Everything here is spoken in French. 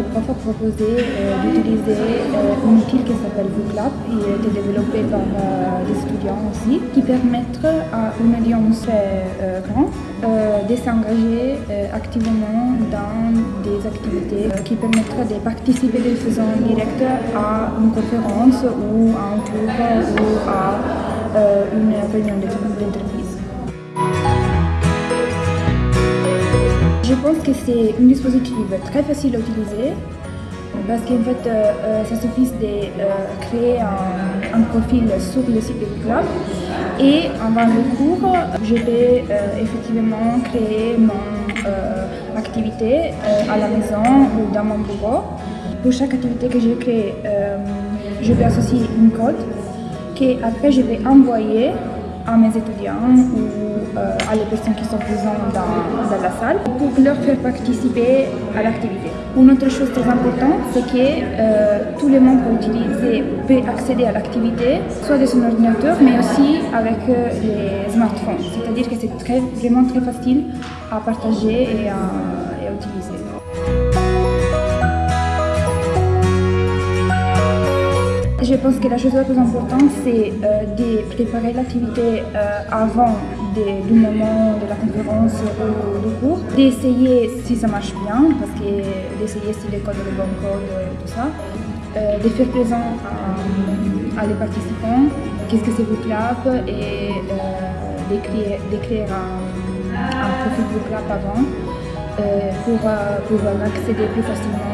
parfois proposé euh, d'utiliser euh, un outil qui s'appelle VooClap et a été développé par euh, des étudiants aussi, qui permettent à une audience grande de s'engager activement dans des activités qui permettraient de participer de façon directe à une conférence ou à un cours ou à une réunion d'entreprise. Je pense que c'est un dispositif très facile à utiliser parce qu'en fait, euh, euh, ça suffit de euh, créer un, profil sur le site du club et avant le cours, je peux effectivement créer mon activité à la maison ou dans mon bureau. Pour chaque activité que j'ai créée, je peux associer une code que après je vais envoyer à mes étudiants ou euh, à les personnes qui sont présentes dans, la salle pour leur faire participer à l'activité. Une autre chose très importante, c'est que euh, tout le monde peut utiliser, accéder à l'activité, soit de son ordinateur, mais aussi avec euh, les smartphones. C'est-à-dire que c'est très, vraiment très facile à partager et à, Je pense que la chose la plus importante, c'est euh, de préparer l'activité euh, avant du moment de la conférence ou du cours, d'essayer si ça marche bien, parce que d'essayer si les codes sont les bons codes et tout ça, euh, de faire présent à, les participants qu'est-ce que c'est VooClap et d'écrire un, un, profil VooClap avant pour pouvoir accéder plus facilement